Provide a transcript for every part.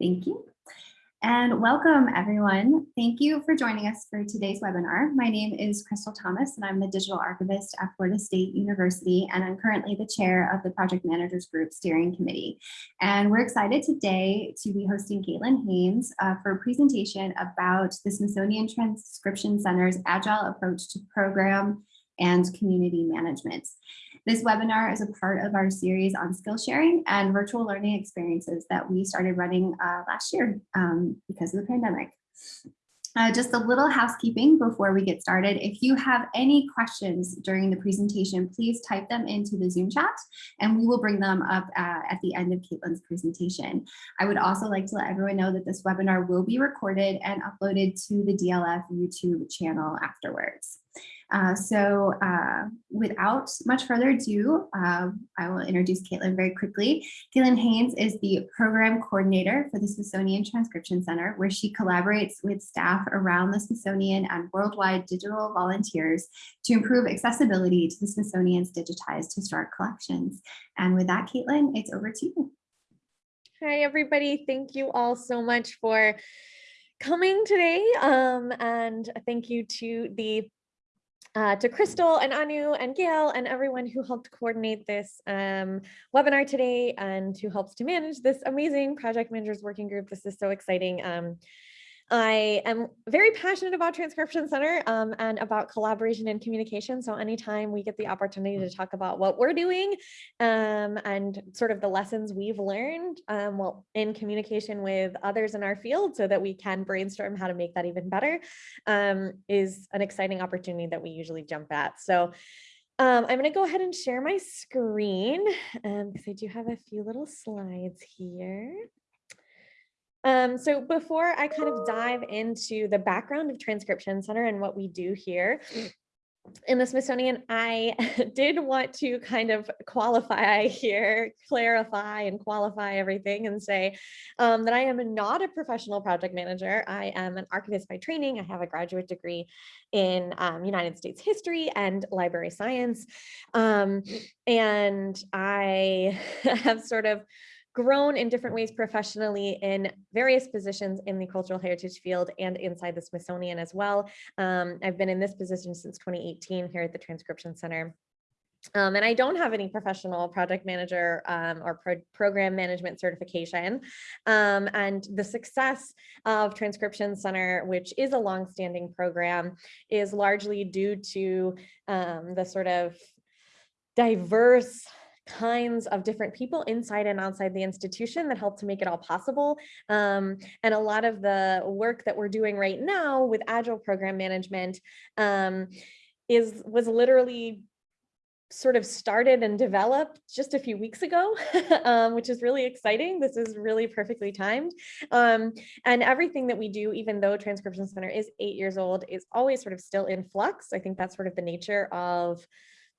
Thank you. And welcome everyone. Thank you for joining us for today's webinar. My name is Crystal Thomas and I'm the digital archivist at Florida State University and I'm currently the chair of the Project Managers Group Steering Committee. And we're excited today to be hosting Caitlin Haynes uh, for a presentation about the Smithsonian Transcription Center's agile approach to program and community management. This webinar is a part of our series on skill sharing and virtual learning experiences that we started running uh, last year um, because of the pandemic. Uh, just a little housekeeping before we get started. If you have any questions during the presentation, please type them into the Zoom chat and we will bring them up uh, at the end of Caitlin's presentation. I would also like to let everyone know that this webinar will be recorded and uploaded to the DLF YouTube channel afterwards. Uh, so uh, without much further ado, uh, I will introduce Caitlin very quickly. Caitlin Haynes is the program coordinator for the Smithsonian Transcription Center, where she collaborates with staff around the Smithsonian and worldwide digital volunteers to improve accessibility to the Smithsonian's digitized historic collections. And with that, Caitlin, it's over to you. Hi, everybody. Thank you all so much for coming today. Um, and thank you to the uh, to Crystal and Anu and Gail and everyone who helped coordinate this um, webinar today and who helps to manage this amazing project managers working group. This is so exciting. Um, I am very passionate about Transcription Center um, and about collaboration and communication. So anytime we get the opportunity to talk about what we're doing um, and sort of the lessons we've learned um, well, in communication with others in our field so that we can brainstorm how to make that even better um, is an exciting opportunity that we usually jump at. So um, I'm going to go ahead and share my screen because I do have a few little slides here. Um, so before I kind of dive into the background of Transcription Center and what we do here, in the Smithsonian, I did want to kind of qualify here, clarify and qualify everything and say um, that I am not a professional project manager. I am an archivist by training. I have a graduate degree in um, United States history and library science. Um, and I have sort of grown in different ways professionally in various positions in the cultural heritage field and inside the Smithsonian as well. Um, I've been in this position since 2018 here at the Transcription Center. Um, and I don't have any professional project manager um, or pro program management certification. Um, and the success of Transcription Center, which is a longstanding program, is largely due to um, the sort of diverse kinds of different people inside and outside the institution that help to make it all possible. Um, and a lot of the work that we're doing right now with Agile program management um, is was literally sort of started and developed just a few weeks ago, um, which is really exciting. This is really perfectly timed. Um, and everything that we do, even though Transcription Center is eight years old, is always sort of still in flux. I think that's sort of the nature of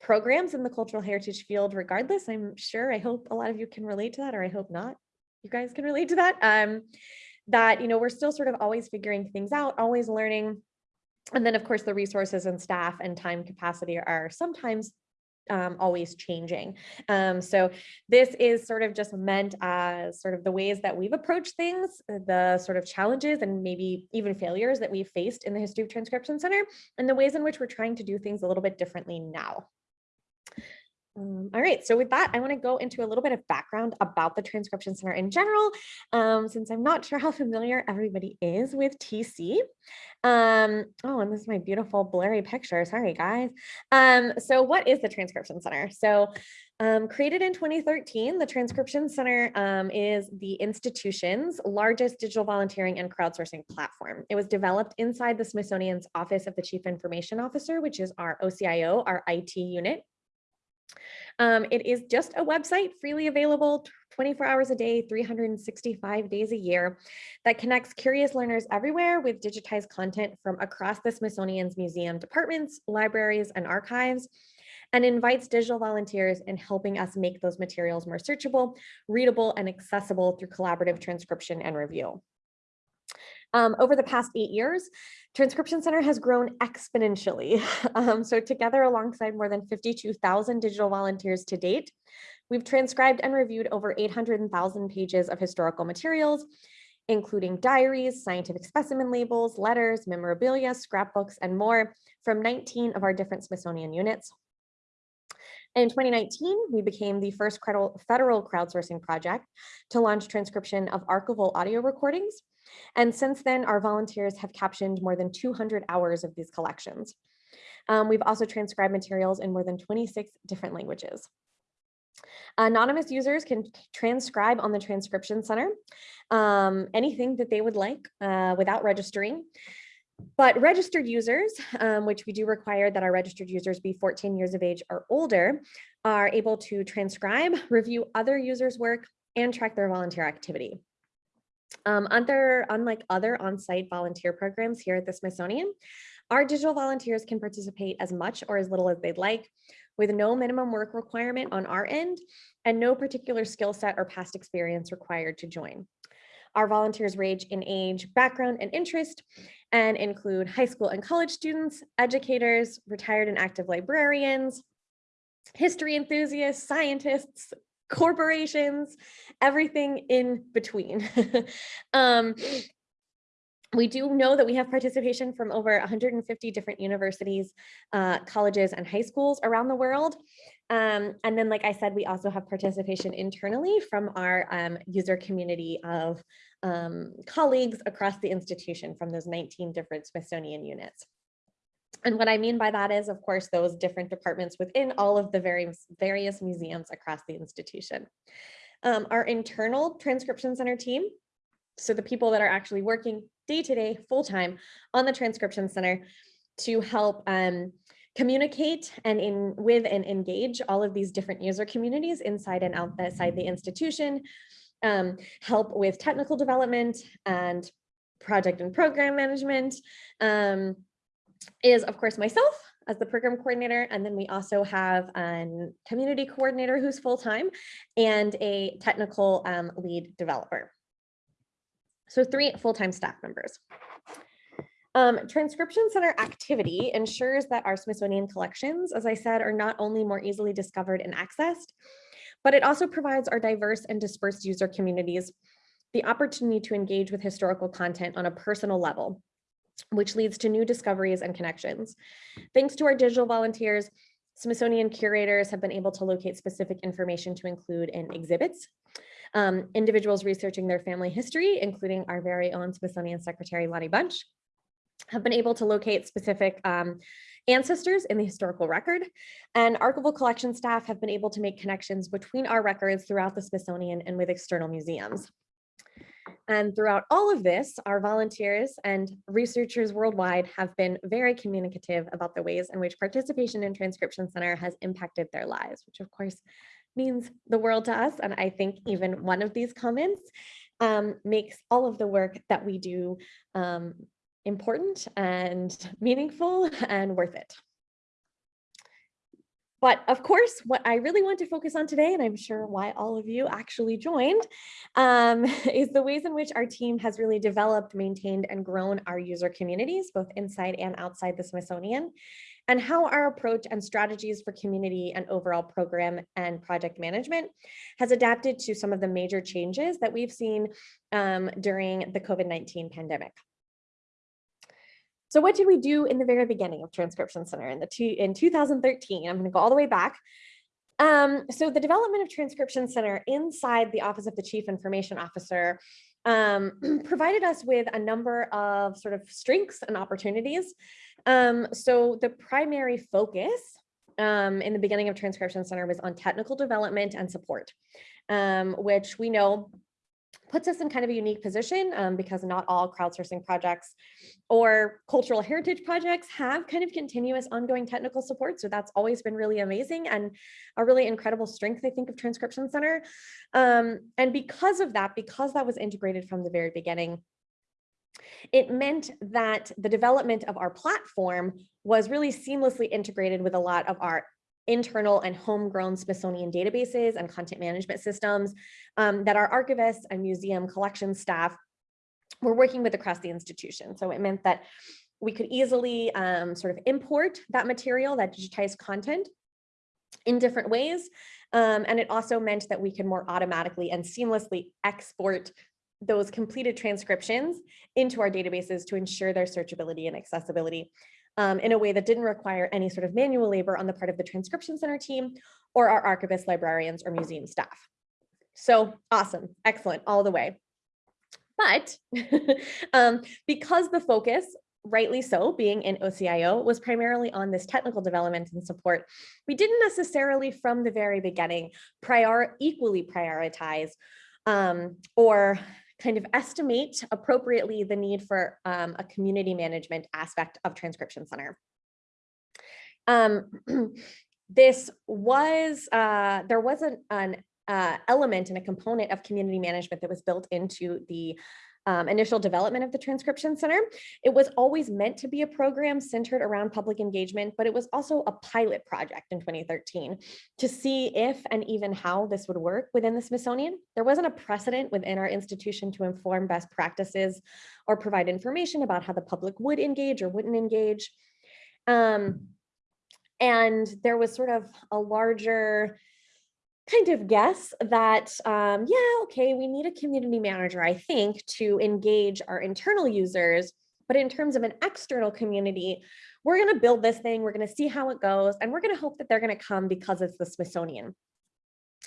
programs in the cultural heritage field regardless. I'm sure, I hope a lot of you can relate to that, or I hope not, you guys can relate to that. Um, that, you know, we're still sort of always figuring things out, always learning. And then of course, the resources and staff and time capacity are sometimes um, always changing. Um, so this is sort of just meant as sort of the ways that we've approached things, the sort of challenges and maybe even failures that we've faced in the History of Transcription Center, and the ways in which we're trying to do things a little bit differently now. Um, all right, so with that, I want to go into a little bit of background about the Transcription Center in general, um, since I'm not sure how familiar everybody is with TC. Um, oh, and this is my beautiful blurry picture. Sorry, guys. Um, so what is the Transcription Center? So um, created in 2013, the Transcription Center um, is the institution's largest digital volunteering and crowdsourcing platform. It was developed inside the Smithsonian's Office of the Chief Information Officer, which is our OCIO, our IT unit um, it is just a website freely available 24 hours a day, 365 days a year that connects curious learners everywhere with digitized content from across the Smithsonian's museum departments, libraries, and archives and invites digital volunteers in helping us make those materials more searchable, readable, and accessible through collaborative transcription and review. Um, over the past eight years, Transcription Center has grown exponentially. Um, so together alongside more than 52,000 digital volunteers to date, we've transcribed and reviewed over 800,000 pages of historical materials, including diaries, scientific specimen labels, letters, memorabilia, scrapbooks, and more from 19 of our different Smithsonian units. In 2019, we became the first federal crowdsourcing project to launch transcription of archival audio recordings. And since then, our volunteers have captioned more than 200 hours of these collections. Um, we've also transcribed materials in more than 26 different languages. Anonymous users can transcribe on the transcription center um, anything that they would like uh, without registering. But registered users, um, which we do require that our registered users be 14 years of age or older, are able to transcribe, review other users' work, and track their volunteer activity. Um, unlike other on-site volunteer programs here at the Smithsonian, our digital volunteers can participate as much or as little as they'd like, with no minimum work requirement on our end and no particular skill set or past experience required to join. Our volunteers range in age, background, and interest, and include high school and college students, educators, retired and active librarians, history enthusiasts, scientists, corporations, everything in between. um, we do know that we have participation from over 150 different universities, uh, colleges, and high schools around the world. Um, and then, like I said, we also have participation internally from our um, user community of um, colleagues across the institution from those 19 different Smithsonian units. And what I mean by that is, of course, those different departments within all of the various, various museums across the institution. Um, our internal transcription center team, so the people that are actually working day to day, full time on the transcription center to help um, communicate and in with and engage all of these different user communities inside and outside the institution, um, help with technical development and project and program management, um, is of course myself as the program coordinator. And then we also have a community coordinator who's full-time and a technical um, lead developer. So three full-time staff members. Um, transcription center activity ensures that our Smithsonian collections, as I said, are not only more easily discovered and accessed, but it also provides our diverse and dispersed user communities the opportunity to engage with historical content on a personal level, which leads to new discoveries and connections. Thanks to our digital volunteers, Smithsonian curators have been able to locate specific information to include in exhibits, um, individuals researching their family history, including our very own Smithsonian Secretary Lonnie Bunch, have been able to locate specific um, ancestors in the historical record, and archival collection staff have been able to make connections between our records throughout the Smithsonian and with external museums. And throughout all of this, our volunteers and researchers worldwide have been very communicative about the ways in which participation in Transcription Center has impacted their lives, which of course means the world to us. And I think even one of these comments um, makes all of the work that we do um, important and meaningful and worth it. But of course, what I really want to focus on today, and I'm sure why all of you actually joined, um, is the ways in which our team has really developed, maintained, and grown our user communities, both inside and outside the Smithsonian, and how our approach and strategies for community and overall program and project management has adapted to some of the major changes that we've seen um, during the COVID-19 pandemic. So what did we do in the very beginning of Transcription Center in the two, in 2013? I'm going to go all the way back. Um, so the development of Transcription Center inside the Office of the Chief Information Officer um, provided us with a number of sort of strengths and opportunities. Um, so the primary focus um, in the beginning of Transcription Center was on technical development and support, um, which we know puts us in kind of a unique position um, because not all crowdsourcing projects or cultural heritage projects have kind of continuous ongoing technical support. So that's always been really amazing and a really incredible strength, I think, of Transcription Center. Um, and because of that, because that was integrated from the very beginning, it meant that the development of our platform was really seamlessly integrated with a lot of our internal and homegrown Smithsonian databases and content management systems um, that our archivists and museum collection staff were working with across the institution. So it meant that we could easily um, sort of import that material, that digitized content in different ways. Um, and it also meant that we could more automatically and seamlessly export those completed transcriptions into our databases to ensure their searchability and accessibility um, in a way that didn't require any sort of manual labor on the part of the transcription center team or our archivists, librarians, or museum staff. So awesome, excellent, all the way. But um, because the focus, rightly so, being in OCIO, was primarily on this technical development and support, we didn't necessarily from the very beginning prior equally prioritize um, or kind of estimate appropriately the need for um, a community management aspect of Transcription Center. Um, this was, uh, there wasn't an uh, element and a component of community management that was built into the um, initial development of the Transcription Center. It was always meant to be a program centered around public engagement, but it was also a pilot project in 2013 to see if and even how this would work within the Smithsonian. There wasn't a precedent within our institution to inform best practices or provide information about how the public would engage or wouldn't engage. Um, and there was sort of a larger kind of guess that, um, yeah, okay, we need a community manager, I think, to engage our internal users. But in terms of an external community, we're going to build this thing, we're going to see how it goes, and we're going to hope that they're going to come because it's the Smithsonian.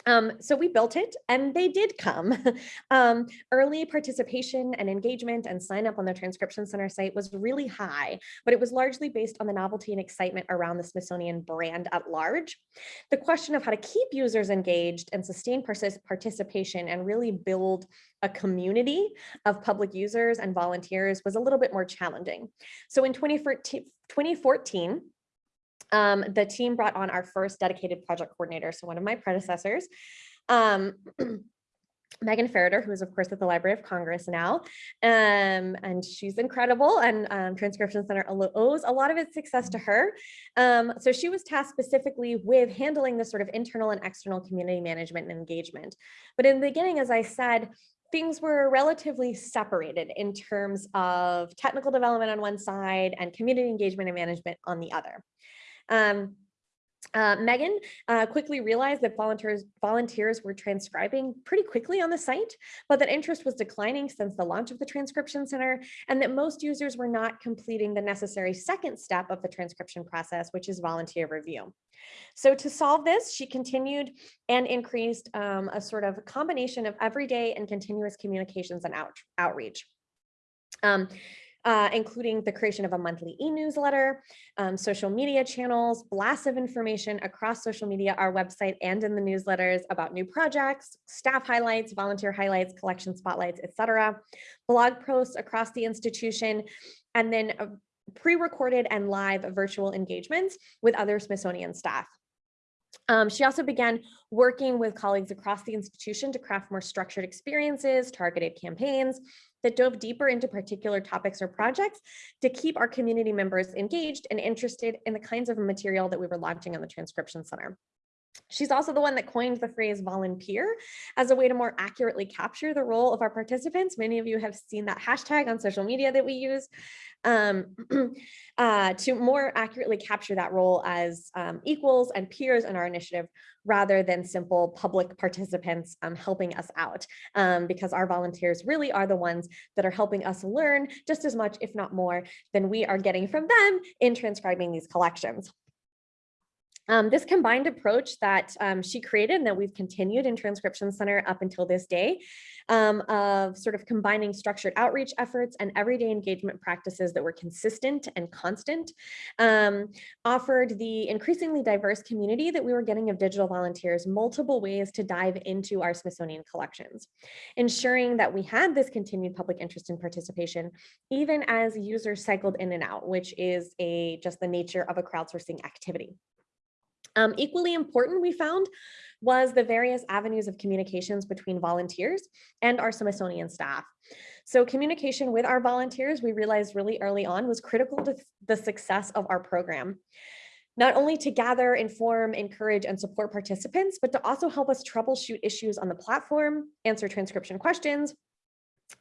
Um, so we built it and they did come. um, early participation and engagement and sign up on the transcription center site was really high, but it was largely based on the novelty and excitement around the Smithsonian brand at large. The question of how to keep users engaged and sustain participation and really build a community of public users and volunteers was a little bit more challenging. So in 2014 um, the team brought on our first dedicated project coordinator, so one of my predecessors, um, Meghan Ferriter, who is of course at the Library of Congress now, um, and she's incredible and um, Transcription Center owes a lot of its success to her. Um, so she was tasked specifically with handling the sort of internal and external community management and engagement. But in the beginning, as I said, things were relatively separated in terms of technical development on one side and community engagement and management on the other. Um, uh, Meghan uh, quickly realized that volunteers volunteers were transcribing pretty quickly on the site, but that interest was declining since the launch of the transcription center, and that most users were not completing the necessary second step of the transcription process, which is volunteer review. So to solve this, she continued and increased um, a sort of combination of everyday and continuous communications and out, outreach. Um, uh, including the creation of a monthly e-newsletter, um, social media channels, blasts of information across social media, our website, and in the newsletters about new projects, staff highlights, volunteer highlights, collection spotlights, etc., blog posts across the institution, and then pre-recorded and live virtual engagements with other Smithsonian staff. Um, she also began working with colleagues across the institution to craft more structured experiences, targeted campaigns that dove deeper into particular topics or projects to keep our community members engaged and interested in the kinds of material that we were launching on the Transcription Center. She's also the one that coined the phrase volunpeer as a way to more accurately capture the role of our participants. Many of you have seen that hashtag on social media that we use um, uh, to more accurately capture that role as um, equals and peers in our initiative rather than simple public participants um, helping us out um, because our volunteers really are the ones that are helping us learn just as much, if not more, than we are getting from them in transcribing these collections. Um, this combined approach that um, she created and that we've continued in Transcription Center up until this day um, of sort of combining structured outreach efforts and everyday engagement practices that were consistent and constant um, offered the increasingly diverse community that we were getting of digital volunteers multiple ways to dive into our Smithsonian collections, ensuring that we had this continued public interest and participation even as users cycled in and out, which is a just the nature of a crowdsourcing activity. Um, equally important, we found, was the various avenues of communications between volunteers and our Smithsonian staff. So communication with our volunteers, we realized really early on was critical to the success of our program. Not only to gather, inform, encourage, and support participants, but to also help us troubleshoot issues on the platform, answer transcription questions,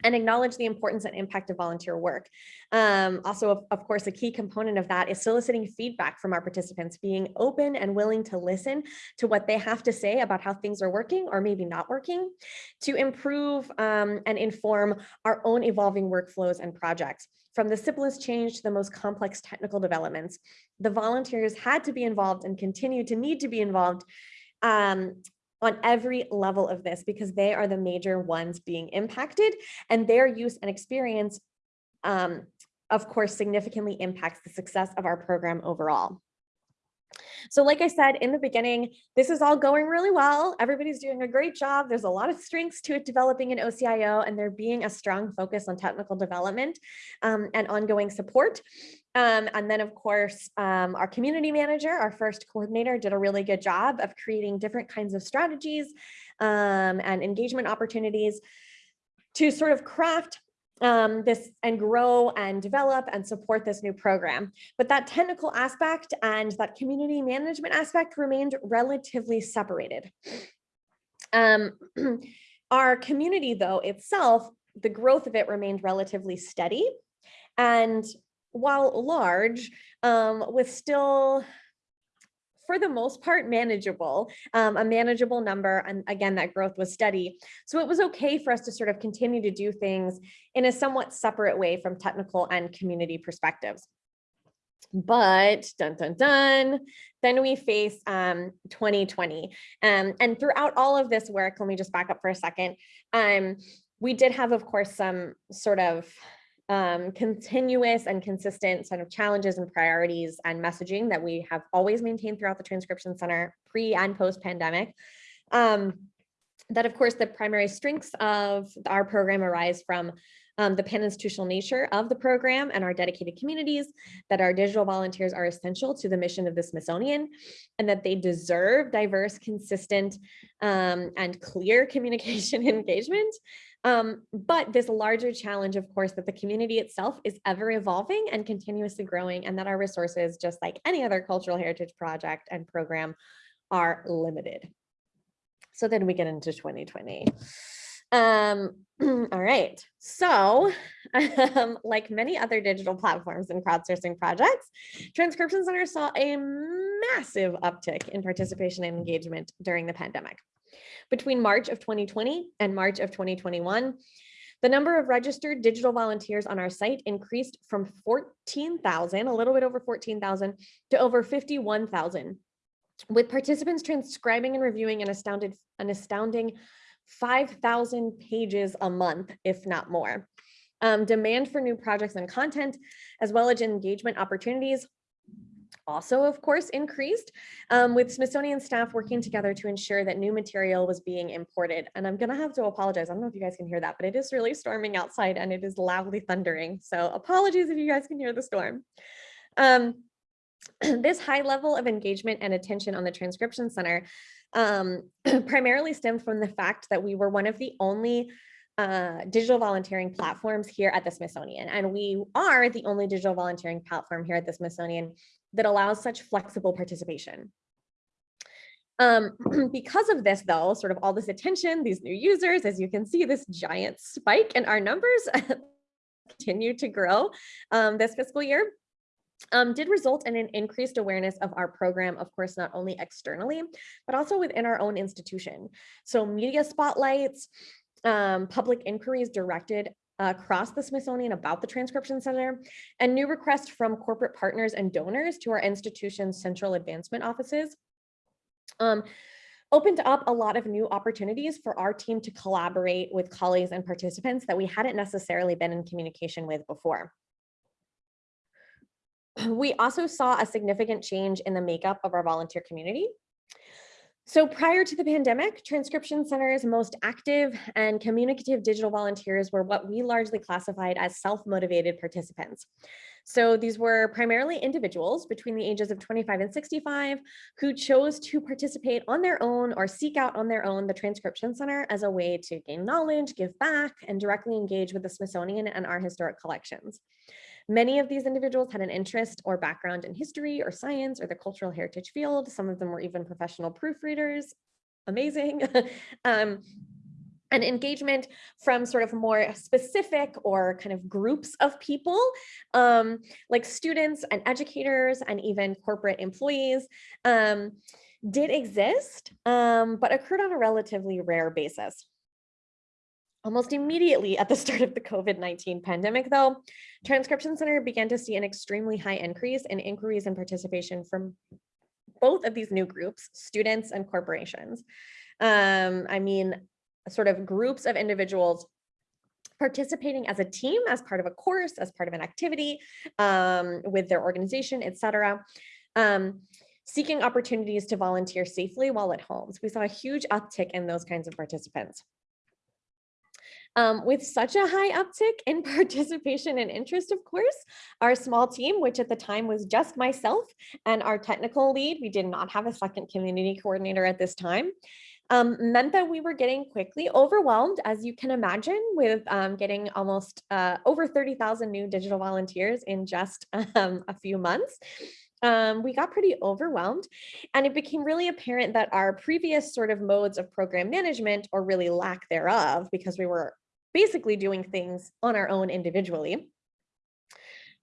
and acknowledge the importance and impact of volunteer work. Um, also, of, of, course, a key component of that is soliciting feedback from our participants, being open and willing to listen to what they have to say about how things are working or maybe not working to improve um, and inform our own evolving workflows and projects. From the simplest change to the most complex technical developments, the volunteers had to be involved and continue to need to be involved um, on every level of this because they are the major ones being impacted and their use and experience, um, of course, significantly impacts the success of our program overall. So like I said in the beginning, this is all going really well. Everybody's doing a great job. There's a lot of strengths to it developing an OCIO and there being a strong focus on technical development um, and ongoing support. Um, and then of course, um, our community manager, our first coordinator did a really good job of creating different kinds of strategies um, and engagement opportunities to sort of craft um, this and grow and develop and support this new program. But that technical aspect and that community management aspect remained relatively separated. Um, our community though itself, the growth of it remained relatively steady. And while large, um, with still for the most part manageable, um, a manageable number. And again, that growth was steady. So it was okay for us to sort of continue to do things in a somewhat separate way from technical and community perspectives. But dun dun dun, then we face um, 2020. Um, and throughout all of this work, let me just back up for a second. Um, we did have, of course, some sort of um, continuous and consistent sort of challenges and priorities and messaging that we have always maintained throughout the transcription center pre and post pandemic. Um, that of course the primary strengths of our program arise from um, the pan-institutional nature of the program and our dedicated communities, that our digital volunteers are essential to the mission of the Smithsonian, and that they deserve diverse, consistent, um, and clear communication engagement, um, but this larger challenge, of course, that the community itself is ever evolving and continuously growing and that our resources, just like any other cultural heritage project and program, are limited. So then we get into 2020. Um, all right, so um, like many other digital platforms and crowdsourcing projects, Transcription Center saw a massive uptick in participation and engagement during the pandemic. Between March of 2020 and March of 2021, the number of registered digital volunteers on our site increased from 14,000, a little bit over 14,000 to over 51,000, with participants transcribing and reviewing an astounded, an astounding 5,000 pages a month, if not more. Um, demand for new projects and content, as well as engagement opportunities also, of course, increased um, with Smithsonian staff working together to ensure that new material was being imported. And I'm going to have to apologize. I don't know if you guys can hear that, but it is really storming outside and it is loudly thundering. So apologies if you guys can hear the storm. Um, this high level of engagement and attention on the transcription center um, primarily stemmed from the fact that we were one of the only uh, digital volunteering platforms here at the Smithsonian. And we are the only digital volunteering platform here at the Smithsonian that allows such flexible participation. Um, because of this, though, sort of all this attention, these new users, as you can see, this giant spike in our numbers continue to grow um, this fiscal year, um, did result in an increased awareness of our program, of course, not only externally, but also within our own institution. So media spotlights, um, public inquiries directed across the Smithsonian about the Transcription Center, and new requests from corporate partners and donors to our institution's central advancement offices. Um, opened up a lot of new opportunities for our team to collaborate with colleagues and participants that we hadn't necessarily been in communication with before. We also saw a significant change in the makeup of our volunteer community. So prior to the pandemic, Transcription Center's most active and communicative digital volunteers were what we largely classified as self-motivated participants. So these were primarily individuals between the ages of 25 and 65 who chose to participate on their own or seek out on their own the Transcription Center as a way to gain knowledge, give back, and directly engage with the Smithsonian and our historic collections. Many of these individuals had an interest or background in history or science or the cultural heritage field. Some of them were even professional proofreaders. Amazing. um, and engagement from sort of more specific or kind of groups of people, um, like students and educators and even corporate employees, um, did exist, um, but occurred on a relatively rare basis. Almost immediately at the start of the COVID-19 pandemic, though, Transcription Center began to see an extremely high increase in inquiries and participation from both of these new groups, students and corporations. Um, I mean, sort of groups of individuals participating as a team, as part of a course, as part of an activity um, with their organization, et cetera. Um, seeking opportunities to volunteer safely while at home. So we saw a huge uptick in those kinds of participants. Um, with such a high uptick in participation and interest, of course, our small team, which at the time was just myself and our technical lead, we did not have a second community coordinator at this time, um, meant that we were getting quickly overwhelmed, as you can imagine, with um, getting almost uh, over 30,000 new digital volunteers in just um, a few months. Um, we got pretty overwhelmed and it became really apparent that our previous sort of modes of program management or really lack thereof, because we were basically doing things on our own individually,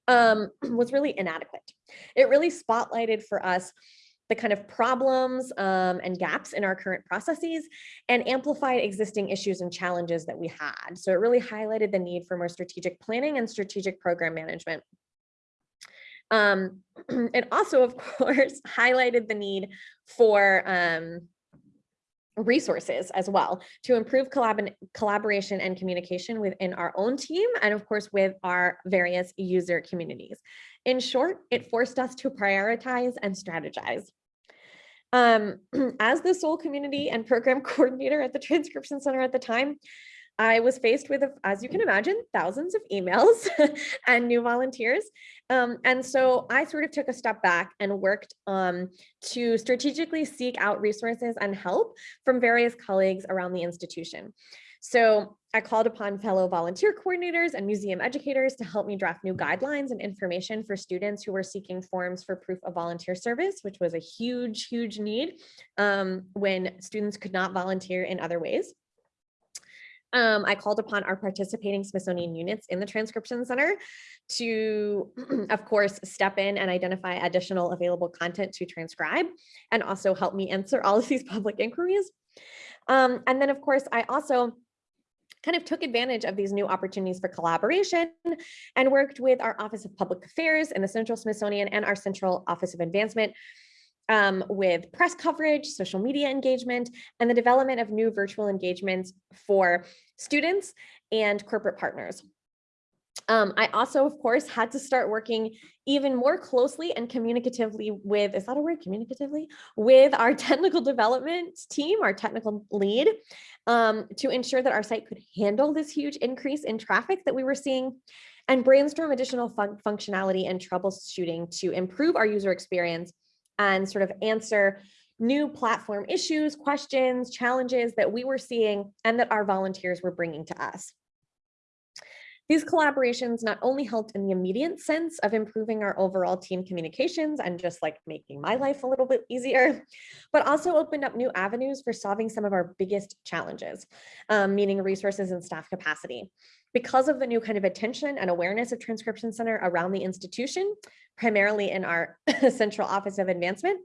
um, was really inadequate. It really spotlighted for us the kind of problems um, and gaps in our current processes and amplified existing issues and challenges that we had. So it really highlighted the need for more strategic planning and strategic program management. Um, it also, of course, highlighted the need for um, resources as well to improve collab collaboration and communication within our own team and of course with our various user communities. In short, it forced us to prioritize and strategize. Um, as the sole community and program coordinator at the Transcription Center at the time, I was faced with, as you can imagine, thousands of emails and new volunteers. Um, and so I sort of took a step back and worked um, to strategically seek out resources and help from various colleagues around the institution. So I called upon fellow volunteer coordinators and museum educators to help me draft new guidelines and information for students who were seeking forms for proof of volunteer service, which was a huge, huge need um, when students could not volunteer in other ways. Um, I called upon our participating Smithsonian units in the transcription center to, of course, step in and identify additional available content to transcribe and also help me answer all of these public inquiries. Um, and then, of course, I also kind of took advantage of these new opportunities for collaboration and worked with our Office of Public Affairs and the Central Smithsonian and our Central Office of Advancement um, with press coverage, social media engagement, and the development of new virtual engagements for students and corporate partners. Um, I also, of course, had to start working even more closely and communicatively with, is that a word, communicatively, with our technical development team, our technical lead, um, to ensure that our site could handle this huge increase in traffic that we were seeing and brainstorm additional fun functionality and troubleshooting to improve our user experience and sort of answer new platform issues, questions, challenges that we were seeing and that our volunteers were bringing to us. These collaborations not only helped in the immediate sense of improving our overall team communications and just like making my life a little bit easier, but also opened up new avenues for solving some of our biggest challenges, um, meaning resources and staff capacity. Because of the new kind of attention and awareness of Transcription Center around the institution, primarily in our central office of advancement,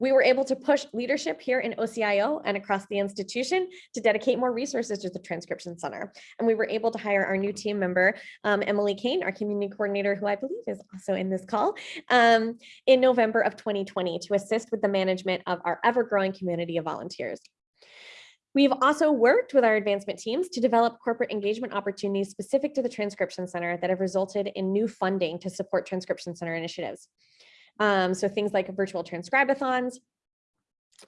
we were able to push leadership here in OCIO and across the institution to dedicate more resources to the Transcription Center. And we were able to hire our new team member, um, Emily Kane, our community coordinator, who I believe is also in this call, um, in November of 2020 to assist with the management of our ever-growing community of volunteers. We've also worked with our advancement teams to develop corporate engagement opportunities specific to the Transcription Center that have resulted in new funding to support Transcription Center initiatives. Um, so things like virtual transcribathons,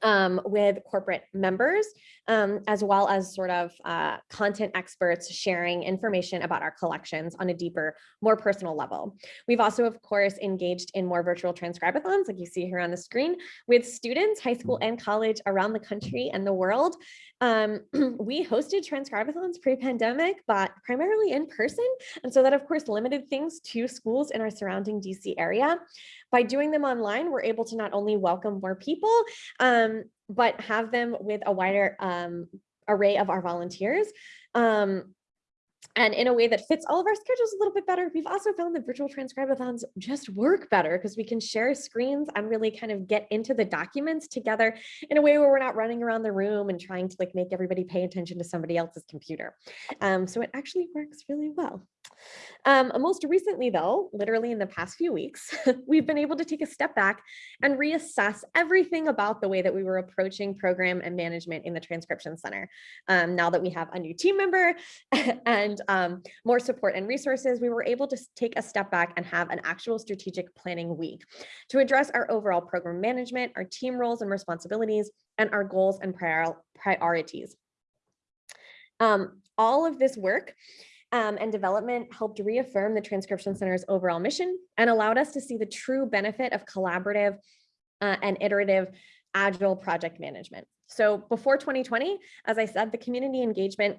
um, with corporate members, um, as well as sort of uh, content experts sharing information about our collections on a deeper, more personal level. We've also, of course, engaged in more virtual transcribathons, like you see here on the screen, with students, high school and college around the country and the world. Um, we hosted transcribathons pre-pandemic, but primarily in person. And so that, of course, limited things to schools in our surrounding DC area. By doing them online, we're able to not only welcome more people, um, but have them with a wider um, array of our volunteers. Um, and in a way that fits all of our schedules a little bit better. We've also found that virtual transcribathons just work better because we can share screens and really kind of get into the documents together in a way where we're not running around the room and trying to like make everybody pay attention to somebody else's computer. Um, so it actually works really well. Um, most recently though, literally in the past few weeks, we've been able to take a step back and reassess everything about the way that we were approaching program and management in the transcription center. Um, now that we have a new team member and um, more support and resources, we were able to take a step back and have an actual strategic planning week to address our overall program management, our team roles and responsibilities, and our goals and prior priorities. Um, all of this work um, and development helped reaffirm the Transcription Center's overall mission and allowed us to see the true benefit of collaborative uh, and iterative agile project management. So before 2020, as I said, the community engagement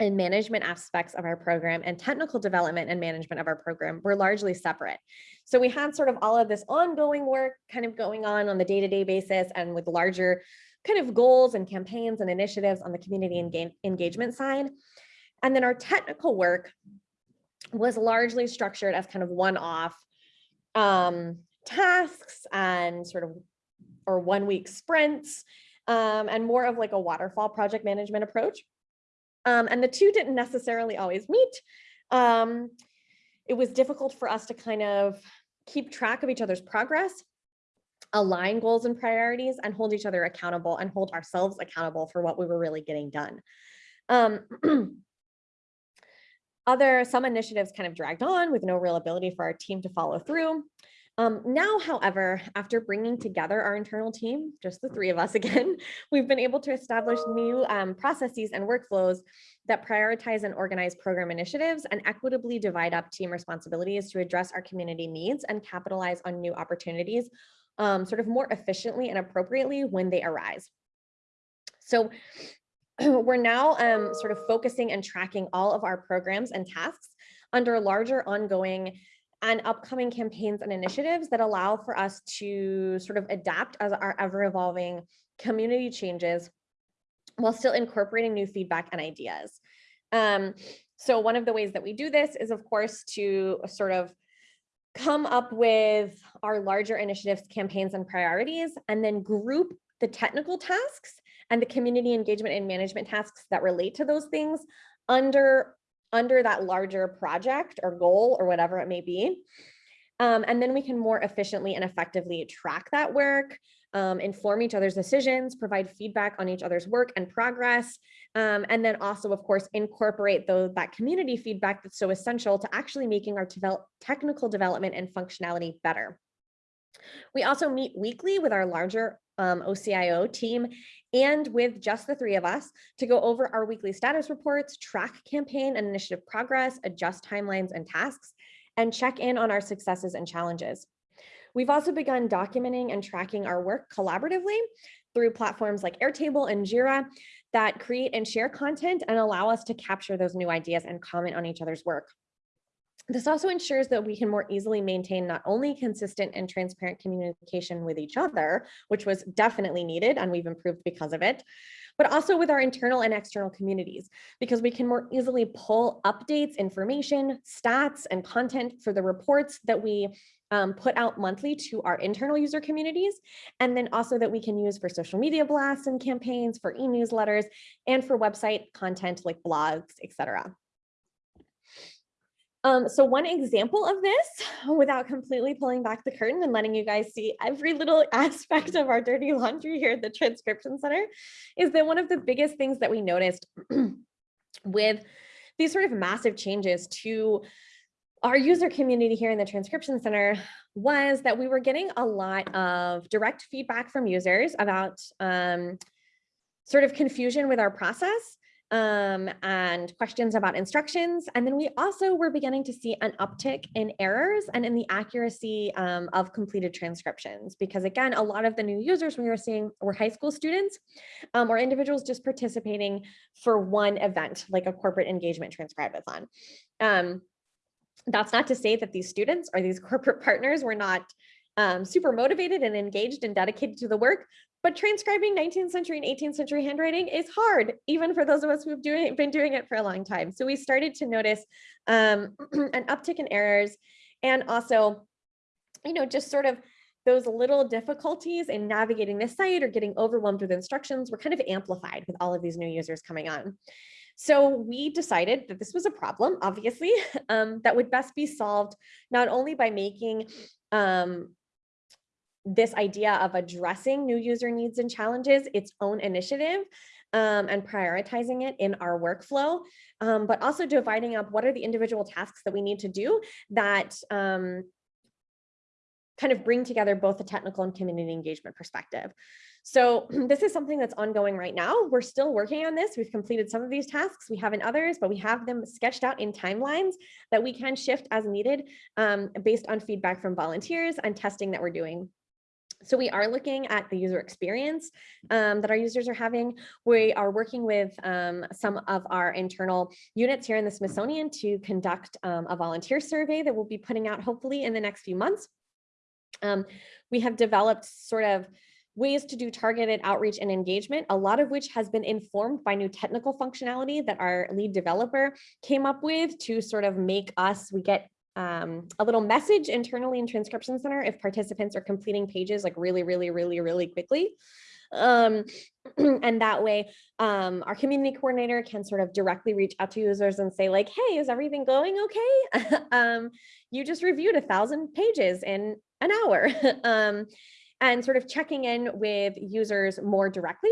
and management aspects of our program and technical development and management of our program were largely separate. So we had sort of all of this ongoing work kind of going on on the day-to-day -day basis and with larger kind of goals and campaigns and initiatives on the community engagement side. And then our technical work was largely structured as kind of one-off um, tasks and sort of or one week sprints um, and more of like a waterfall project management approach. Um, and the two didn't necessarily always meet. Um, it was difficult for us to kind of keep track of each other's progress, align goals and priorities, and hold each other accountable and hold ourselves accountable for what we were really getting done. Um, other, some initiatives kind of dragged on with no real ability for our team to follow through. Um, now, however, after bringing together our internal team, just the three of us again, we've been able to establish new um, processes and workflows that prioritize and organize program initiatives and equitably divide up team responsibilities to address our community needs and capitalize on new opportunities um, sort of more efficiently and appropriately when they arise. So we're now um, sort of focusing and tracking all of our programs and tasks under larger ongoing and upcoming campaigns and initiatives that allow for us to sort of adapt as our ever evolving community changes while still incorporating new feedback and ideas. Um, so one of the ways that we do this is of course to sort of come up with our larger initiatives, campaigns and priorities, and then group the technical tasks and the community engagement and management tasks that relate to those things under under that larger project or goal or whatever it may be. Um, and then we can more efficiently and effectively track that work, um, inform each other's decisions, provide feedback on each other's work and progress, um, and then also, of course, incorporate the, that community feedback that's so essential to actually making our develop, technical development and functionality better. We also meet weekly with our larger um, OCIO team and with just the three of us to go over our weekly status reports, track campaign and initiative progress, adjust timelines and tasks, and check in on our successes and challenges. We've also begun documenting and tracking our work collaboratively through platforms like Airtable and Jira that create and share content and allow us to capture those new ideas and comment on each other's work. This also ensures that we can more easily maintain not only consistent and transparent communication with each other, which was definitely needed and we've improved because of it, but also with our internal and external communities, because we can more easily pull updates, information, stats, and content for the reports that we um, put out monthly to our internal user communities, and then also that we can use for social media blasts and campaigns, for e-newsletters, and for website content like blogs, etc. Um, so one example of this, without completely pulling back the curtain and letting you guys see every little aspect of our dirty laundry here at the Transcription Center, is that one of the biggest things that we noticed with these sort of massive changes to our user community here in the Transcription Center was that we were getting a lot of direct feedback from users about um, sort of confusion with our process um, and questions about instructions. And then we also were beginning to see an uptick in errors and in the accuracy um, of completed transcriptions. Because again, a lot of the new users we were seeing were high school students um, or individuals just participating for one event, like a corporate engagement transcribathon. Um, that's not to say that these students or these corporate partners were not um, super motivated and engaged and dedicated to the work. But transcribing 19th century and 18th century handwriting is hard, even for those of us who've doing, been doing it for a long time. So we started to notice um, an uptick in errors and also, you know, just sort of those little difficulties in navigating the site or getting overwhelmed with instructions were kind of amplified with all of these new users coming on. So we decided that this was a problem, obviously, um, that would best be solved not only by making um, this idea of addressing new user needs and challenges its own initiative um, and prioritizing it in our workflow, um, but also dividing up what are the individual tasks that we need to do that um, kind of bring together both the technical and community engagement perspective. So this is something that's ongoing right now. We're still working on this. We've completed some of these tasks. We haven't others, but we have them sketched out in timelines that we can shift as needed um, based on feedback from volunteers and testing that we're doing. So we are looking at the user experience um, that our users are having. We are working with um, some of our internal units here in the Smithsonian to conduct um, a volunteer survey that we'll be putting out hopefully in the next few months. Um, we have developed sort of ways to do targeted outreach and engagement, a lot of which has been informed by new technical functionality that our lead developer came up with to sort of make us, we get um, a little message internally in Transcription Center if participants are completing pages like really, really, really, really quickly. Um, and that way um, our community coordinator can sort of directly reach out to users and say like, hey, is everything going okay? um, you just reviewed a thousand pages in an hour. um, and sort of checking in with users more directly.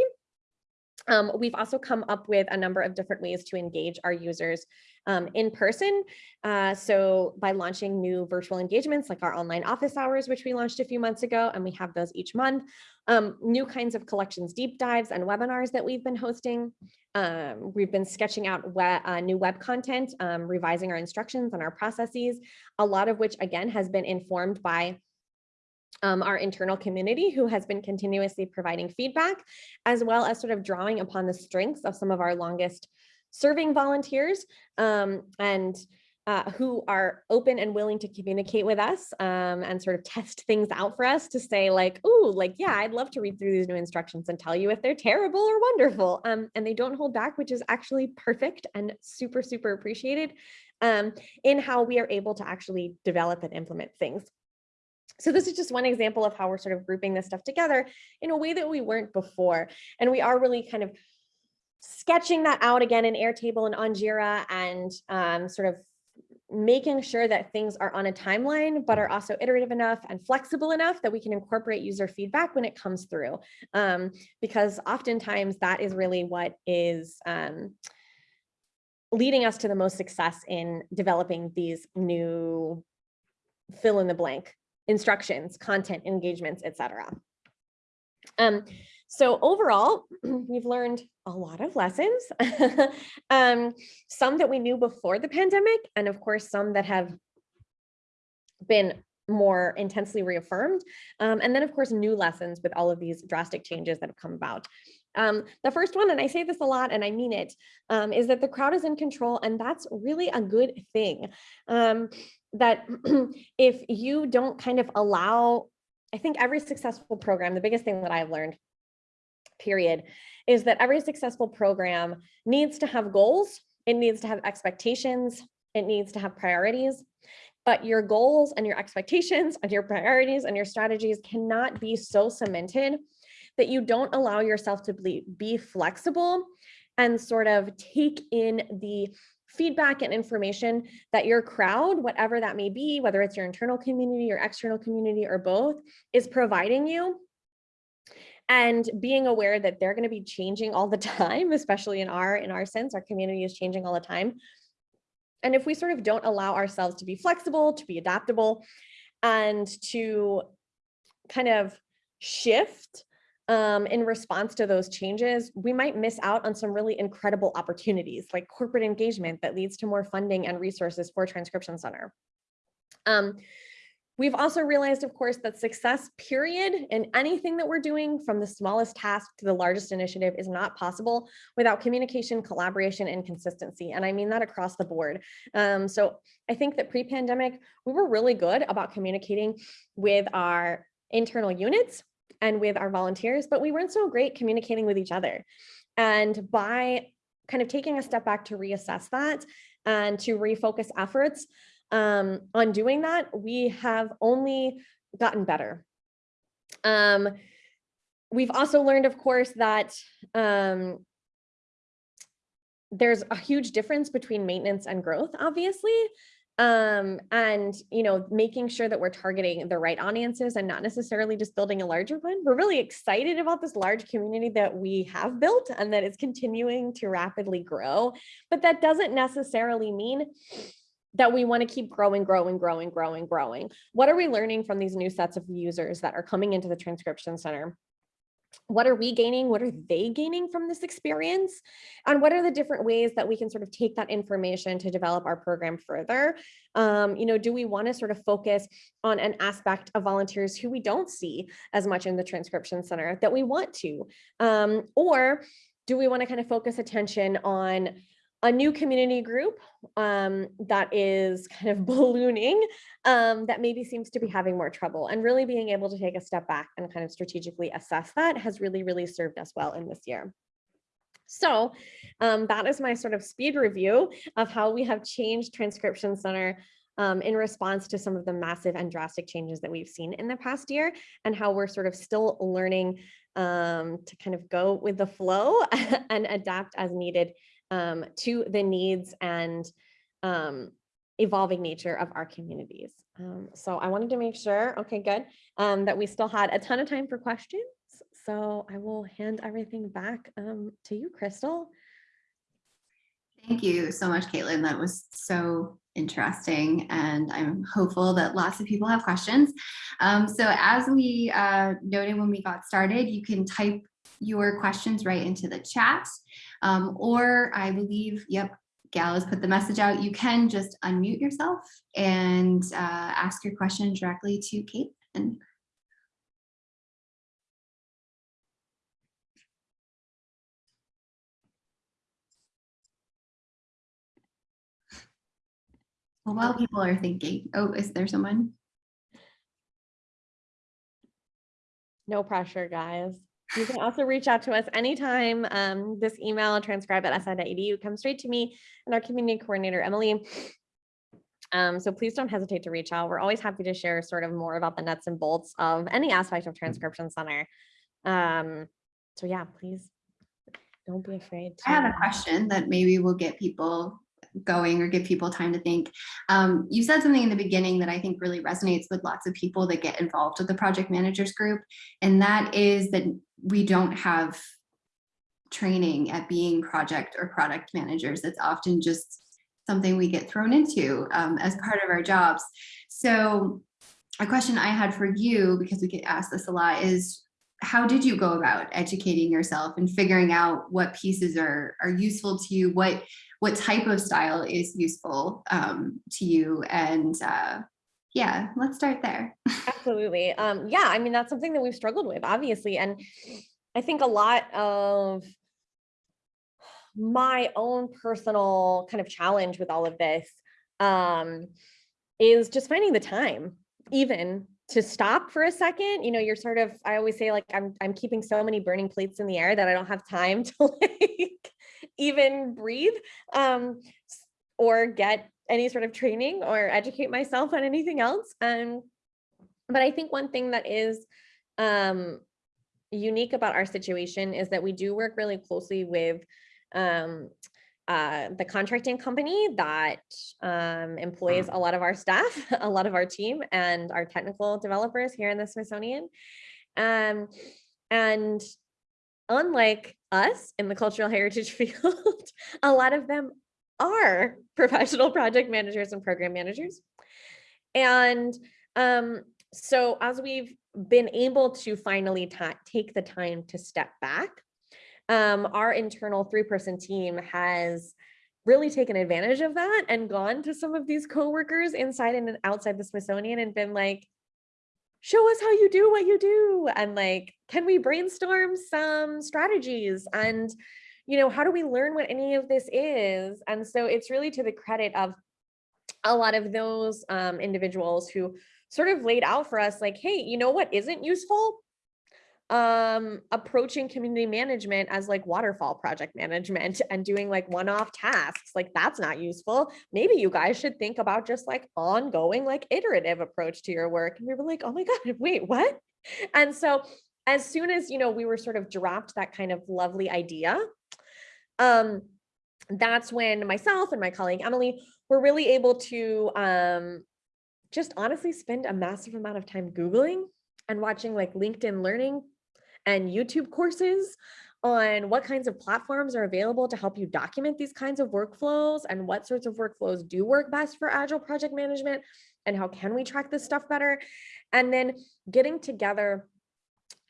Um, we've also come up with a number of different ways to engage our users um, in person. Uh, so by launching new virtual engagements like our online office hours, which we launched a few months ago, and we have those each month, um, new kinds of collections deep dives and webinars that we've been hosting. Um, we've been sketching out uh, new web content, um, revising our instructions and our processes, a lot of which again has been informed by um, our internal community who has been continuously providing feedback, as well as sort of drawing upon the strengths of some of our longest serving volunteers um, and uh, who are open and willing to communicate with us um, and sort of test things out for us to say like, oh, like, yeah, I'd love to read through these new instructions and tell you if they're terrible or wonderful. Um, and they don't hold back, which is actually perfect and super, super appreciated um, in how we are able to actually develop and implement things. So this is just one example of how we're sort of grouping this stuff together in a way that we weren't before. And we are really kind of sketching that out again in Airtable and on Jira and um, sort of making sure that things are on a timeline, but are also iterative enough and flexible enough that we can incorporate user feedback when it comes through. Um, because oftentimes that is really what is um, leading us to the most success in developing these new fill in the blank instructions, content, engagements, etc. Um, so overall, we've learned a lot of lessons, um, some that we knew before the pandemic, and of course, some that have been more intensely reaffirmed. Um, and then of course, new lessons with all of these drastic changes that have come about. Um, the first one, and I say this a lot and I mean it, um, is that the crowd is in control and that's really a good thing. Um, that if you don't kind of allow, I think every successful program, the biggest thing that I've learned, period, is that every successful program needs to have goals, it needs to have expectations, it needs to have priorities, but your goals and your expectations and your priorities and your strategies cannot be so cemented that you don't allow yourself to be, be flexible and sort of take in the feedback and information that your crowd, whatever that may be, whether it's your internal community or external community or both, is providing you and being aware that they're going to be changing all the time, especially in our in our sense, our community is changing all the time. And if we sort of don't allow ourselves to be flexible, to be adaptable, and to kind of shift um, in response to those changes, we might miss out on some really incredible opportunities like corporate engagement that leads to more funding and resources for Transcription Center. Um, We've also realized, of course, that success period in anything that we're doing from the smallest task to the largest initiative is not possible without communication, collaboration, and consistency. And I mean that across the board. Um, so I think that pre-pandemic, we were really good about communicating with our internal units and with our volunteers, but we weren't so great communicating with each other. And by kind of taking a step back to reassess that and to refocus efforts, um, on doing that, we have only gotten better. Um, we've also learned, of course, that um, there's a huge difference between maintenance and growth, obviously. Um, and, you know, making sure that we're targeting the right audiences and not necessarily just building a larger one. We're really excited about this large community that we have built and that is continuing to rapidly grow. But that doesn't necessarily mean that we want to keep growing, growing, growing, growing, growing. What are we learning from these new sets of users that are coming into the transcription center? What are we gaining? What are they gaining from this experience? And what are the different ways that we can sort of take that information to develop our program further? Um, you know, do we want to sort of focus on an aspect of volunteers who we don't see as much in the transcription center that we want to? Um, or do we want to kind of focus attention on a new community group um, that is kind of ballooning um, that maybe seems to be having more trouble and really being able to take a step back and kind of strategically assess that has really, really served us well in this year. So um, that is my sort of speed review of how we have changed Transcription Center um, in response to some of the massive and drastic changes that we've seen in the past year and how we're sort of still learning um, to kind of go with the flow and adapt as needed um, to the needs and um, evolving nature of our communities. Um, so I wanted to make sure, okay, good, um, that we still had a ton of time for questions. So I will hand everything back um, to you, Crystal. Thank you so much, Caitlin. That was so interesting and I'm hopeful that lots of people have questions. Um, so as we uh, noted when we got started, you can type your questions right into the chat. Um, or I believe, yep, Gal has put the message out. You can just unmute yourself and uh, ask your question directly to Kate. And well, while people are thinking, oh, is there someone? No pressure, guys. You can also reach out to us anytime. Um, this email, transcribe at si.edu, comes straight to me and our community coordinator, Emily. Um, so please don't hesitate to reach out. We're always happy to share sort of more about the nuts and bolts of any aspect of Transcription Center. Um, so yeah, please don't be afraid. To... I have a question that maybe will get people going or give people time to think. Um, you said something in the beginning that I think really resonates with lots of people that get involved with the project managers group. And that is that we don't have training at being project or product managers. It's often just something we get thrown into um, as part of our jobs. So a question I had for you, because we get asked this a lot, is how did you go about educating yourself and figuring out what pieces are, are useful to you? What, what type of style is useful um, to you? And uh, yeah, let's start there. Absolutely. Um, yeah, I mean, that's something that we've struggled with, obviously. And I think a lot of my own personal kind of challenge with all of this um, is just finding the time, even to stop for a second. You know, you're sort of, I always say like, I'm, I'm keeping so many burning plates in the air that I don't have time to like even breathe um, or get any sort of training or educate myself on anything else. Um, but I think one thing that is um, unique about our situation is that we do work really closely with um, uh, the contracting company that um, employs a lot of our staff, a lot of our team and our technical developers here in the Smithsonian. Um, and unlike us in the cultural heritage field, a lot of them are professional project managers and program managers. And um, so as we've been able to finally take the time to step back, um, our internal three-person team has really taken advantage of that and gone to some of these coworkers inside and outside the Smithsonian and been like, show us how you do what you do. And like, can we brainstorm some strategies? And, you know, how do we learn what any of this is? And so it's really to the credit of a lot of those um, individuals who sort of laid out for us like, hey, you know what isn't useful? um approaching community management as like waterfall project management and doing like one-off tasks like that's not useful maybe you guys should think about just like ongoing like iterative approach to your work and we were like oh my god wait what and so as soon as you know we were sort of dropped that kind of lovely idea um that's when myself and my colleague emily were really able to um just honestly spend a massive amount of time googling and watching like linkedin learning and YouTube courses on what kinds of platforms are available to help you document these kinds of workflows and what sorts of workflows do work best for agile project management and how can we track this stuff better. And then getting together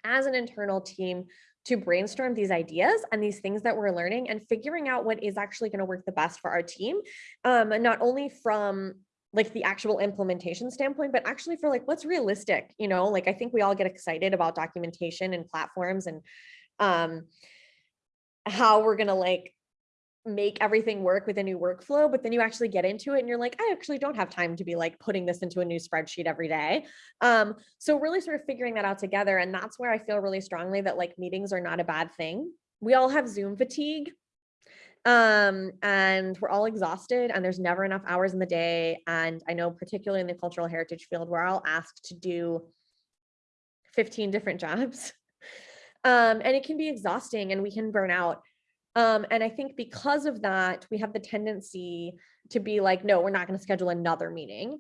as an internal team to brainstorm these ideas and these things that we're learning and figuring out what is actually going to work the best for our team um, not only from like the actual implementation standpoint, but actually for like what's realistic, you know, like I think we all get excited about documentation and platforms and um how we're gonna like make everything work with a new workflow, but then you actually get into it and you're like, I actually don't have time to be like putting this into a new spreadsheet every day. Um, so really sort of figuring that out together. And that's where I feel really strongly that like meetings are not a bad thing. We all have Zoom fatigue um and we're all exhausted and there's never enough hours in the day and i know particularly in the cultural heritage field we're all asked to do 15 different jobs um and it can be exhausting and we can burn out um and i think because of that we have the tendency to be like no we're not going to schedule another meeting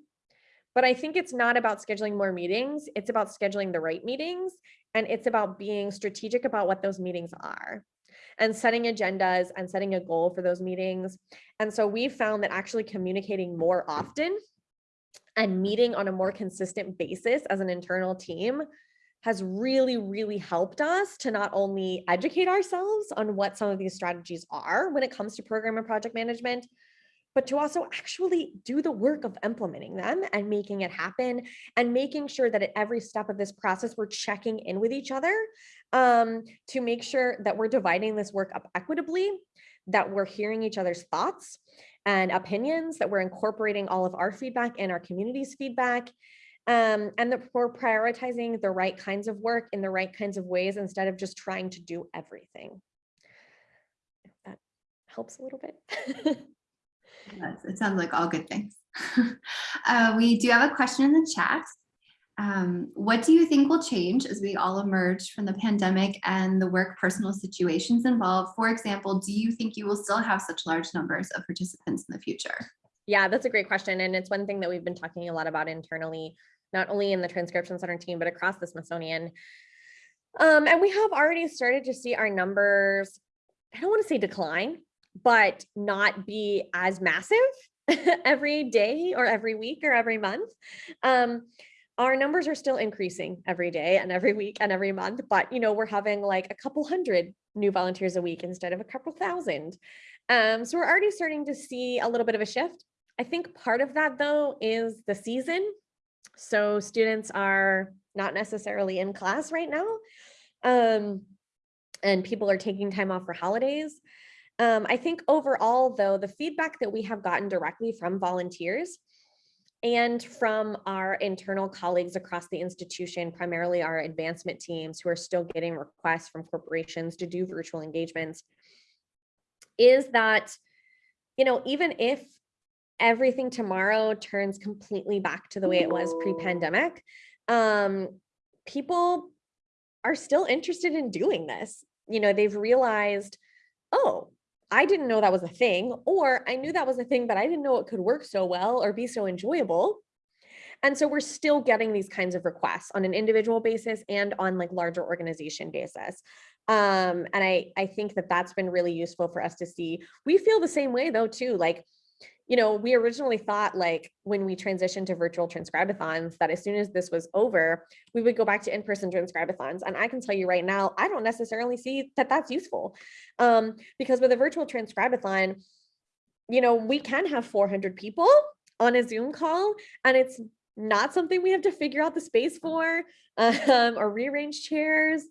but i think it's not about scheduling more meetings it's about scheduling the right meetings and it's about being strategic about what those meetings are and setting agendas and setting a goal for those meetings. And so we found that actually communicating more often and meeting on a more consistent basis as an internal team has really, really helped us to not only educate ourselves on what some of these strategies are when it comes to program and project management, but to also actually do the work of implementing them and making it happen and making sure that at every step of this process, we're checking in with each other um, to make sure that we're dividing this work up equitably, that we're hearing each other's thoughts and opinions, that we're incorporating all of our feedback and our community's feedback, um, and that we're prioritizing the right kinds of work in the right kinds of ways instead of just trying to do everything. If that helps a little bit. Yes, it sounds like all good things. uh, we do have a question in the chat. Um, what do you think will change as we all emerge from the pandemic and the work personal situations involved? For example, do you think you will still have such large numbers of participants in the future? Yeah, that's a great question. And it's one thing that we've been talking a lot about internally, not only in the transcription center team, but across the Smithsonian. Um, and we have already started to see our numbers, I don't want to say decline, but not be as massive every day or every week or every month. Um, our numbers are still increasing every day and every week and every month, but you know, we're having like a couple hundred new volunteers a week instead of a couple thousand. Um, so we're already starting to see a little bit of a shift. I think part of that though is the season. So students are not necessarily in class right now. Um, and people are taking time off for holidays. Um, I think overall, though, the feedback that we have gotten directly from volunteers and from our internal colleagues across the institution, primarily our advancement teams who are still getting requests from corporations to do virtual engagements, is that, you know, even if everything tomorrow turns completely back to the way it was pre-pandemic, um, people are still interested in doing this. You know, they've realized, oh, I didn't know that was a thing, or I knew that was a thing, but I didn't know it could work so well or be so enjoyable. And so we're still getting these kinds of requests on an individual basis and on like larger organization basis. Um, and I, I think that that's been really useful for us to see. We feel the same way though, too, like you know, we originally thought like when we transitioned to virtual transcribathons that as soon as this was over, we would go back to in-person transcribathons. And I can tell you right now, I don't necessarily see that that's useful um, because with a virtual transcribathon, you know, we can have 400 people on a Zoom call and it's not something we have to figure out the space for um, or rearrange chairs.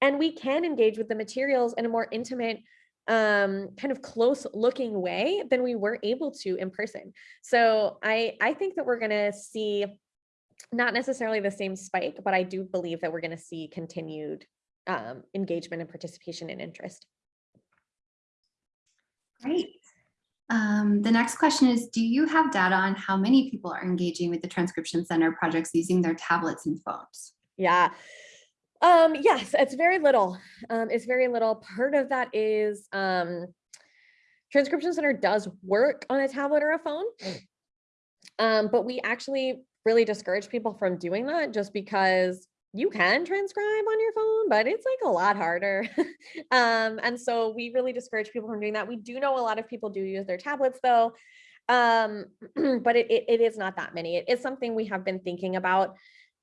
And we can engage with the materials in a more intimate, um, kind of close looking way than we were able to in person. So I, I think that we're going to see not necessarily the same spike, but I do believe that we're going to see continued um, engagement and participation and interest. Great. Um, the next question is, do you have data on how many people are engaging with the Transcription Center projects using their tablets and phones? Yeah. Um, yes, it's very little. Um, it's very little. Part of that is um, Transcription Center does work on a tablet or a phone. Um, but we actually really discourage people from doing that just because you can transcribe on your phone, but it's like a lot harder. um, and so we really discourage people from doing that. We do know a lot of people do use their tablets though, um, but it, it, it is not that many. It is something we have been thinking about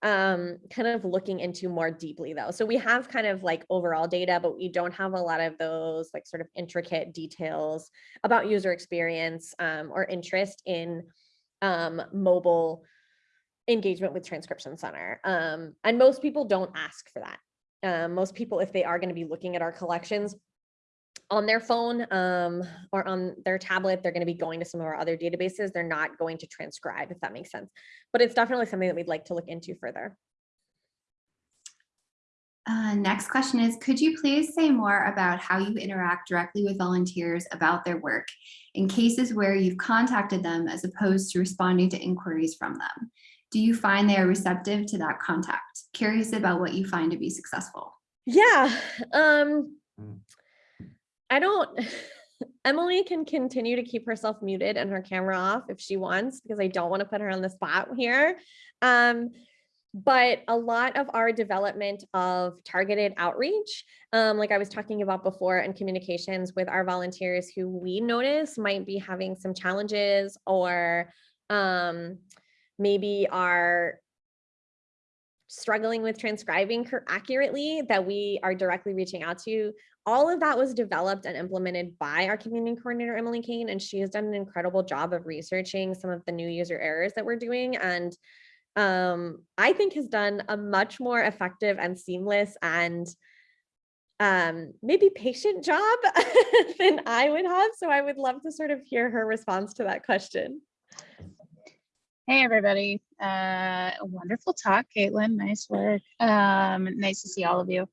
um, kind of looking into more deeply though. So we have kind of like overall data, but we don't have a lot of those like sort of intricate details about user experience um, or interest in um, mobile engagement with transcription center. Um, and most people don't ask for that. Um, most people, if they are going to be looking at our collections on their phone um, or on their tablet, they're going to be going to some of our other databases. They're not going to transcribe, if that makes sense. But it's definitely something that we'd like to look into further. Uh, next question is, could you please say more about how you interact directly with volunteers about their work in cases where you've contacted them as opposed to responding to inquiries from them? Do you find they are receptive to that contact? Curious about what you find to be successful. Yeah, um, I don't, Emily can continue to keep herself muted and her camera off if she wants, because I don't want to put her on the spot here. Um, but a lot of our development of targeted outreach, um, like I was talking about before, and communications with our volunteers who we notice might be having some challenges or um, maybe are struggling with transcribing accurately that we are directly reaching out to. All of that was developed and implemented by our community coordinator, Emily Kane, and she has done an incredible job of researching some of the new user errors that we're doing. And um, I think has done a much more effective and seamless and um, maybe patient job than I would have. So I would love to sort of hear her response to that question. Hey, everybody. Uh, wonderful talk, Caitlin. Nice work. Um, nice to see all of you.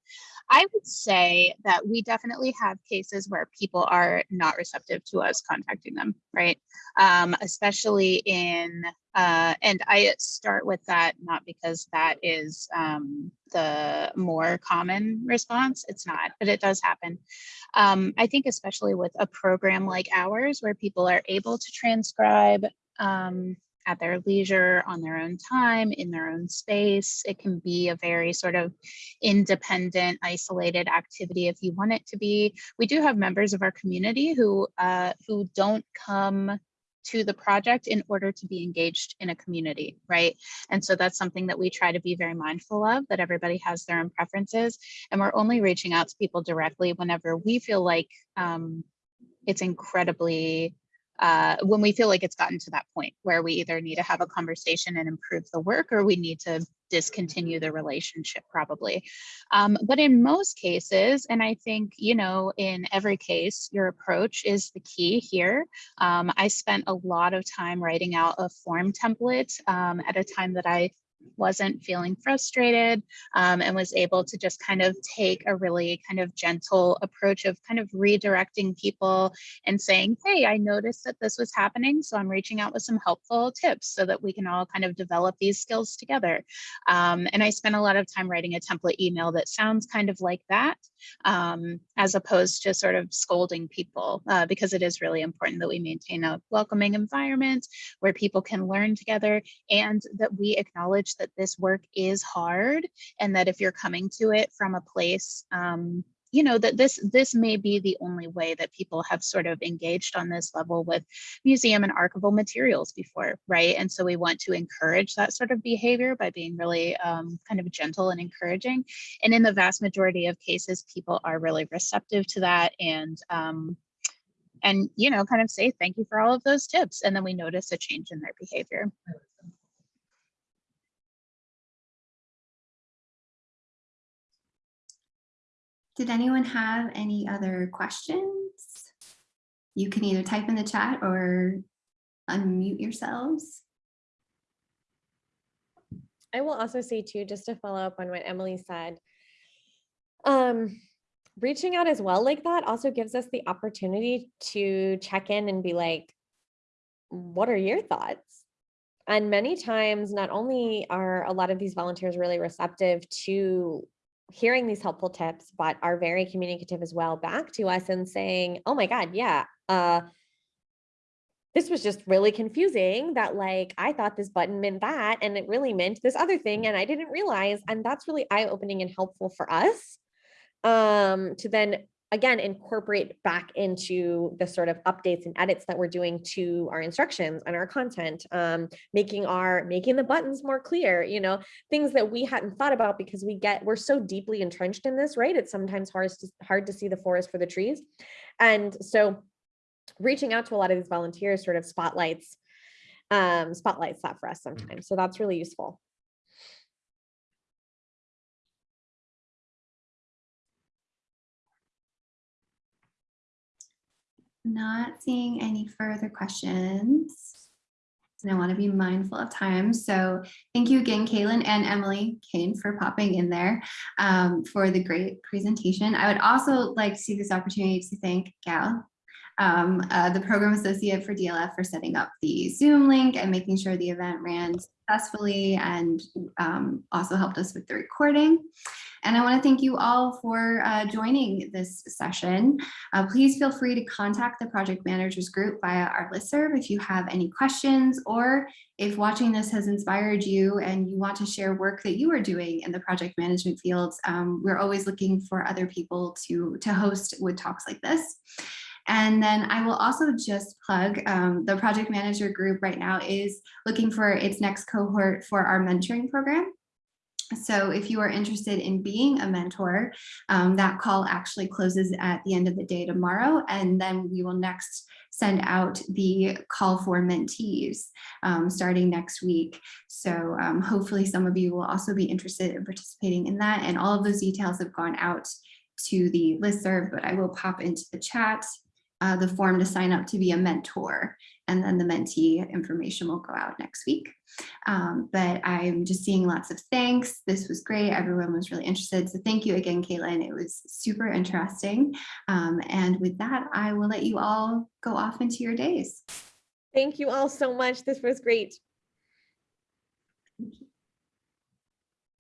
I would say that we definitely have cases where people are not receptive to us contacting them, right? Um, especially in, uh, and I start with that not because that is um, the more common response, it's not, but it does happen. Um, I think especially with a program like ours where people are able to transcribe um, at their leisure, on their own time, in their own space. It can be a very sort of independent, isolated activity if you want it to be. We do have members of our community who uh, who don't come to the project in order to be engaged in a community, right? And so that's something that we try to be very mindful of, that everybody has their own preferences. And we're only reaching out to people directly whenever we feel like um, it's incredibly uh, when we feel like it's gotten to that point where we either need to have a conversation and improve the work or we need to discontinue the relationship probably. Um, but in most cases, and I think, you know, in every case, your approach is the key here. Um, I spent a lot of time writing out a form template um, at a time that I wasn't feeling frustrated um, and was able to just kind of take a really kind of gentle approach of kind of redirecting people and saying, hey, I noticed that this was happening. So I'm reaching out with some helpful tips so that we can all kind of develop these skills together. Um, and I spent a lot of time writing a template email that sounds kind of like that, um, as opposed to sort of scolding people, uh, because it is really important that we maintain a welcoming environment where people can learn together and that we acknowledge that this work is hard and that if you're coming to it from a place um, you know that this this may be the only way that people have sort of engaged on this level with museum and archival materials before right and so we want to encourage that sort of behavior by being really um, kind of gentle and encouraging and in the vast majority of cases people are really receptive to that and um, and, you know, kind of say, thank you for all of those tips. And then we notice a change in their behavior. Did anyone have any other questions? You can either type in the chat or unmute yourselves. I will also say too, just to follow up on what Emily said, um, reaching out as well like that also gives us the opportunity to check in and be like, what are your thoughts? And many times, not only are a lot of these volunteers really receptive to hearing these helpful tips, but are very communicative as well back to us and saying, oh my God, yeah, uh, this was just really confusing that like I thought this button meant that and it really meant this other thing and I didn't realize and that's really eye-opening and helpful for us um to then again incorporate back into the sort of updates and edits that we're doing to our instructions and our content um making our making the buttons more clear you know things that we hadn't thought about because we get we're so deeply entrenched in this right? It's sometimes hard to hard to see the forest for the trees. And so reaching out to a lot of these volunteers sort of spotlights um spotlights that for us sometimes. So that's really useful Not seeing any further questions. And I want to be mindful of time. So thank you again, Caitlin and Emily Kane for popping in there um, for the great presentation. I would also like to see this opportunity to thank Gal, um, uh, the program associate for DLF for setting up the Zoom link and making sure the event ran successfully and um, also helped us with the recording. And I want to thank you all for uh, joining this session. Uh, please feel free to contact the project managers group via our listserv if you have any questions or if watching this has inspired you and you want to share work that you are doing in the project management fields. Um, we're always looking for other people to, to host with talks like this. And then I will also just plug um, the project manager group right now is looking for its next cohort for our mentoring program. So if you are interested in being a mentor, um, that call actually closes at the end of the day tomorrow, and then we will next send out the call for mentees um, starting next week. So um, hopefully some of you will also be interested in participating in that, and all of those details have gone out to the listserv, but I will pop into the chat uh, the form to sign up to be a mentor and then the mentee information will go out next week. Um, but I'm just seeing lots of thanks. This was great. Everyone was really interested. So thank you again, Caitlin. It was super interesting. Um, and with that, I will let you all go off into your days. thank you all so much this was great Thank you.